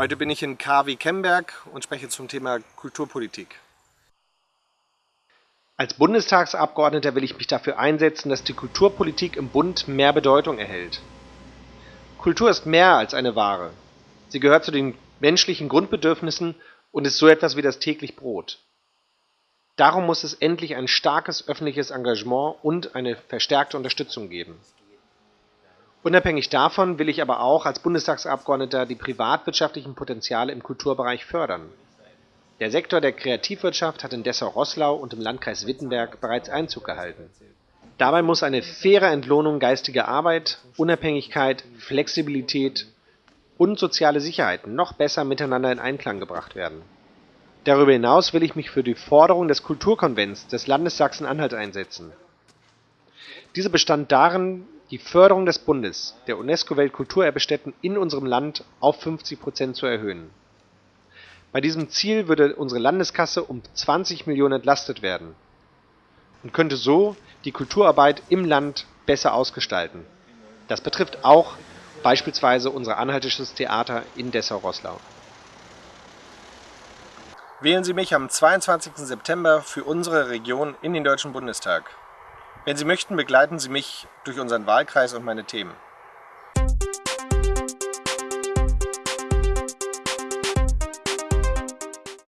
Heute bin ich in KW Kemberg und spreche zum Thema Kulturpolitik. Als Bundestagsabgeordneter will ich mich dafür einsetzen, dass die Kulturpolitik im Bund mehr Bedeutung erhält. Kultur ist mehr als eine Ware. Sie gehört zu den menschlichen Grundbedürfnissen und ist so etwas wie das täglich Brot. Darum muss es endlich ein starkes öffentliches Engagement und eine verstärkte Unterstützung geben. Unabhängig davon will ich aber auch als Bundestagsabgeordneter die privatwirtschaftlichen Potenziale im Kulturbereich fördern. Der Sektor der Kreativwirtschaft hat in Dessau-Roßlau und im Landkreis Wittenberg bereits Einzug gehalten. Dabei muss eine faire Entlohnung geistiger Arbeit, Unabhängigkeit, Flexibilität und soziale Sicherheit noch besser miteinander in Einklang gebracht werden. Darüber hinaus will ich mich für die Forderung des Kulturkonvents des Landes Sachsen-Anhalt einsetzen. Diese bestand darin, die Förderung des Bundes der UNESCO-Weltkulturerbestätten in unserem Land auf 50 Prozent zu erhöhen bei diesem Ziel würde unsere Landeskasse um 20 Millionen entlastet werden und könnte so die Kulturarbeit im Land besser ausgestalten. Das betrifft auch beispielsweise unser Anhaltisches Theater in Dessau-Roßlau. Wählen Sie mich am 22. September für unsere Region in den Deutschen Bundestag. Wenn Sie möchten, begleiten Sie mich durch unseren Wahlkreis und meine Themen.